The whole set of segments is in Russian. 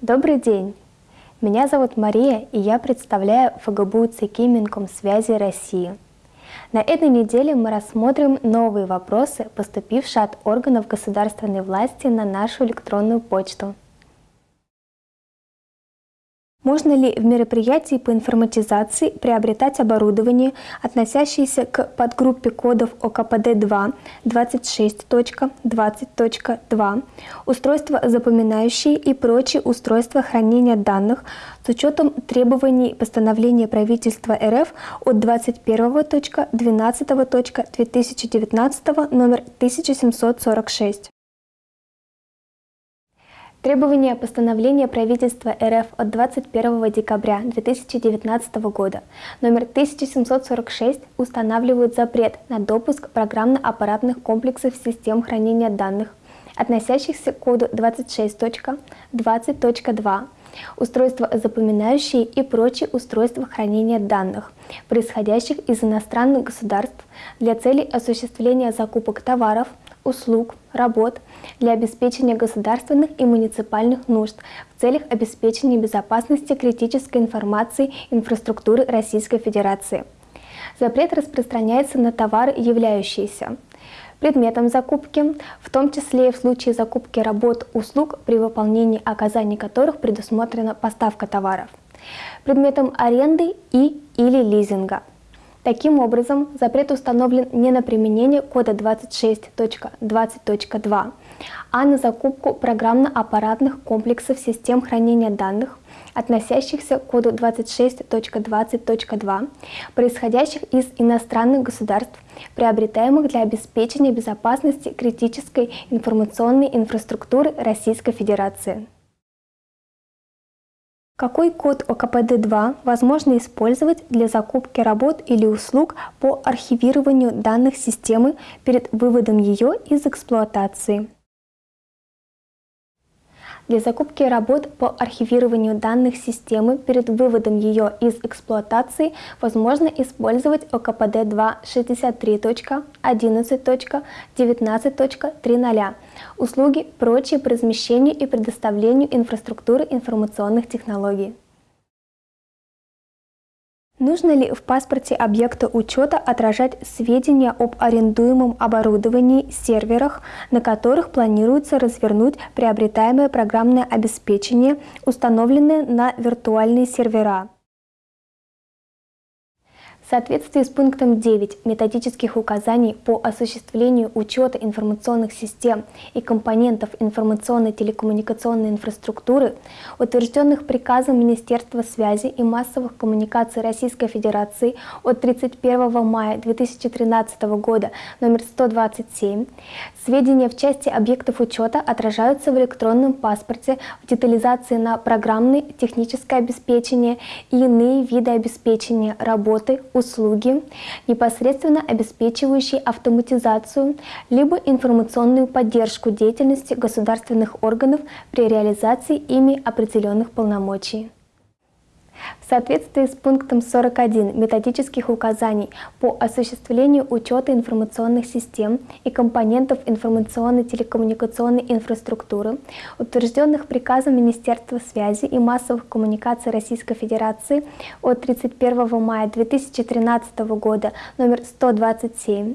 Добрый день! Меня зовут Мария, и я представляю ФГБУ ЦК Минкомсвязи России. На этой неделе мы рассмотрим новые вопросы, поступившие от органов государственной власти на нашу электронную почту. Можно ли в мероприятии по информатизации приобретать оборудование, относящееся к подгруппе кодов ОКПД-2 26.20.2, устройства запоминающие и прочие устройства хранения данных с учетом требований постановления правительства РФ от 21.12.2019 номер 1746? Требования постановления правительства РФ от 21 декабря 2019 года. Номер 1746 устанавливают запрет на допуск программно-аппаратных комплексов систем хранения данных, относящихся к коду 26.20.2, устройства запоминающие и прочие устройства хранения данных, происходящих из иностранных государств для целей осуществления закупок товаров, услуг, работ для обеспечения государственных и муниципальных нужд в целях обеспечения безопасности критической информации инфраструктуры Российской Федерации. Запрет распространяется на товары, являющиеся предметом закупки, в том числе и в случае закупки работ, услуг, при выполнении оказаний которых предусмотрена поставка товаров, предметом аренды и или лизинга – Таким образом, запрет установлен не на применение кода 26.20.2, а на закупку программно-аппаратных комплексов систем хранения данных, относящихся к коду 26.20.2, происходящих из иностранных государств, приобретаемых для обеспечения безопасности критической информационной инфраструктуры Российской Федерации. Какой код ОКПД-2 возможно использовать для закупки работ или услуг по архивированию данных системы перед выводом ее из эксплуатации? Для закупки работ по архивированию данных системы перед выводом ее из эксплуатации возможно использовать ОКПД 2.63.11.19.3.0 услуги, прочие по размещению и предоставлению инфраструктуры информационных технологий. Нужно ли в паспорте объекта учета отражать сведения об арендуемом оборудовании, серверах, на которых планируется развернуть приобретаемое программное обеспечение, установленное на виртуальные сервера? В соответствии с пунктом 9 методических указаний по осуществлению учета информационных систем и компонентов информационной телекоммуникационной инфраструктуры, утвержденных приказом Министерства связи и массовых коммуникаций Российской Федерации от 31 мая 2013 года номер 127, сведения в части объектов учета отражаются в электронном паспорте в детализации на программное техническое обеспечение и иные виды обеспечения работы, услуги, непосредственно обеспечивающие автоматизацию либо информационную поддержку деятельности государственных органов при реализации ими определенных полномочий. В соответствии с пунктом 41 методических указаний по осуществлению учета информационных систем и компонентов информационной телекоммуникационной инфраструктуры, утвержденных приказом Министерства связи и массовых коммуникаций Российской Федерации от 31 мая 2013 года номер 127,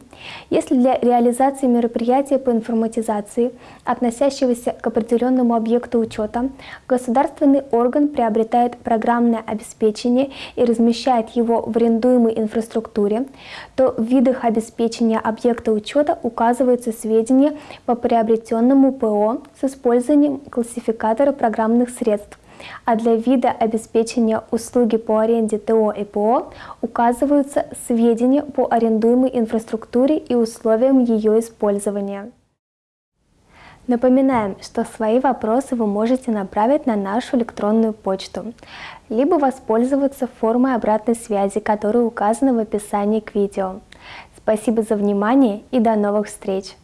если для реализации мероприятия по информатизации, относящегося к определенному объекту учета, государственный орган приобретает программное обеспечения и размещает его в арендуемой инфраструктуре, то в видах обеспечения объекта учета указываются сведения по приобретенному ПО с использованием классификатора программных средств, а для вида обеспечения услуги по аренде ТО и ПО указываются сведения по арендуемой инфраструктуре и условиям ее использования. Напоминаем, что свои вопросы вы можете направить на нашу электронную почту, либо воспользоваться формой обратной связи, которая указана в описании к видео. Спасибо за внимание и до новых встреч!